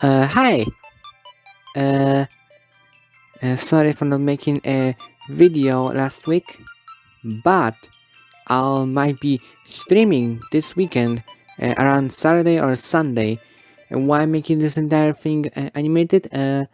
Uh, hi. Uh, uh, sorry for not making a video last week, but I might be streaming this weekend uh, around Saturday or Sunday. And why making this entire thing uh, animated? Uh,